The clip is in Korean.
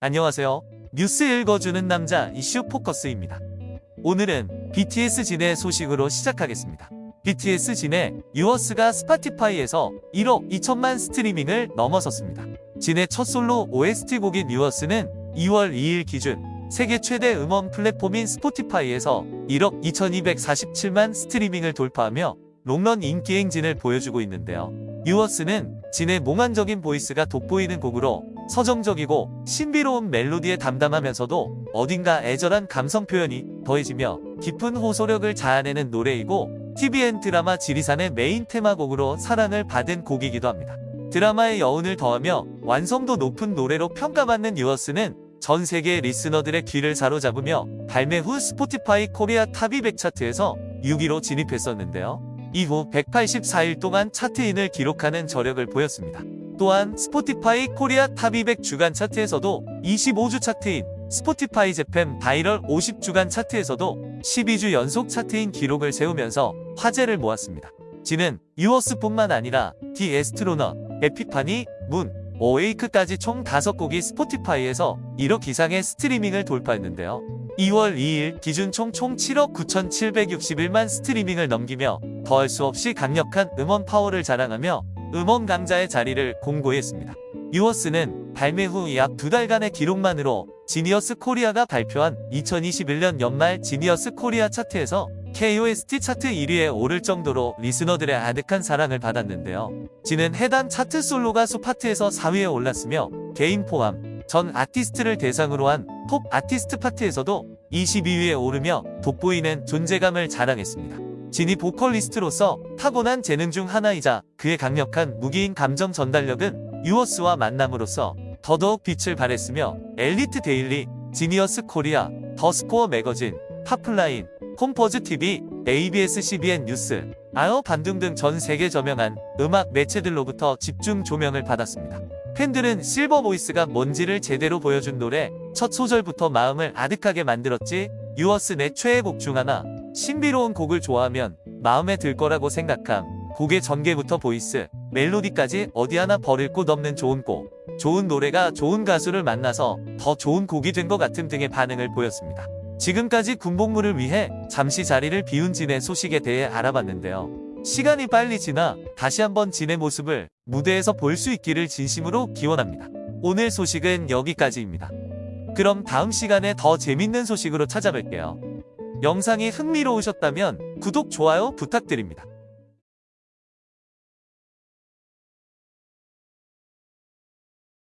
안녕하세요. 뉴스 읽어주는 남자 이슈 포커스입니다. 오늘은 BTS 진의 소식으로 시작하겠습니다. BTS 진의 Yours가 스포티파이에서 1억 2천만 스트리밍을 넘어섰습니다. 진의 첫 솔로 OST 곡인 Yours는 2월 2일 기준 세계 최대 음원 플랫폼인 스포티파이에서 1억 2247만 스트리밍을 돌파하며 롱런 인기 행진을 보여주고 있는데요. Yours는 진의 몽환적인 보이스가 돋보이는 곡으로 서정적이고 신비로운 멜로디에 담담하면서도 어딘가 애절한 감성 표현이 더해지며 깊은 호소력을 자아내는 노래이고 TVN 드라마 지리산의 메인 테마곡으로 사랑을 받은 곡이기도 합니다. 드라마의 여운을 더하며 완성도 높은 노래로 평가받는 Yours는 전 세계 리스너들의 귀를 사로잡으며 발매 후 스포티파이 코리아 Top 200 차트에서 6위로 진입했었는데요. 이후 184일 동안 차트인을 기록하는 저력을 보였습니다. 또한 스포티파이 코리아 Top 200 주간 차트에서도 25주 차트인 스포티파이 Japan Viral 50 주간 차트에서도 12주 연속 차트인 기록을 세우면서 화제를 모았습니다. 진은 Yours뿐만 아니라 The Astronaut, Epiphany, Moon, Awake까지 총 5곡이 스포티파이에서 1억 이상의 스트리밍을 돌파했는데요. 2월 2일 기준 총총 7억 9,761만 스트리밍을 넘기며 더할 수 없이 강력한 음원 파워를 자랑하며 음원 강자의 자리를 공고히 했습니다. Yours는 발매 후 약 두 달간의 기록만으로 지니어스 코리아가 발표한 2021년 연말 지니어스 코리아 차트에서 K-OST 차트 1위에 오를 정도로 리스너들의 아득한 사랑을 받았는데요. 진은 해당 차트 솔로 가수 파트에서 4위에 올랐으며 개인 포함 전 아티스트를 대상으로 한 톱 아티스트 파트에서도 22위에 오르며 돋보이는 존재감을 자랑했습니다. 진이 보컬리스트로서 타고난 재능 중 하나이자 그의 강력한 무기인 감정 전달력은 유어스와 만남으로써 더더욱 빛을 발했으며 Elite Daily, Genius Korea, The Score Magazine, Popline, 콤포즈 TV, ABS CBN 뉴스, 아어 반등 등 전 세계 저명한 음악 매체들로부터 집중 조명을 받았습니다. 팬들은 silver voice가 뭔지를 제대로 보여준 노래 첫 소절부터 마음을 아득하게 만들었지 Yours 내 최애 곡 중 하나 신비로운 곡을 좋아하면 마음에 들 거라고 생각함 곡의 전개부터 voice 멜로디까지 어디 하나 버릴 곳 없는 좋은 곡 좋은 노래가 좋은 가수를 만나서 더 좋은 곡이 된 것 같은 등의 반응을 보였습니다. 지금까지 군복무를 위해 잠시 자리를 비운 진의 소식에 대해 알아봤는데요. 시간이 빨리 지나 다시 한번 진의 모습을 무대에서 볼 수 있기를 진심으로 기원합니다. 오늘 소식은 여기까지입니다. 그럼 다음 시간에 더 재밌는 소식으로 찾아뵐게요. 영상이 흥미로우셨다면 구독, 좋아요 부탁드립니다.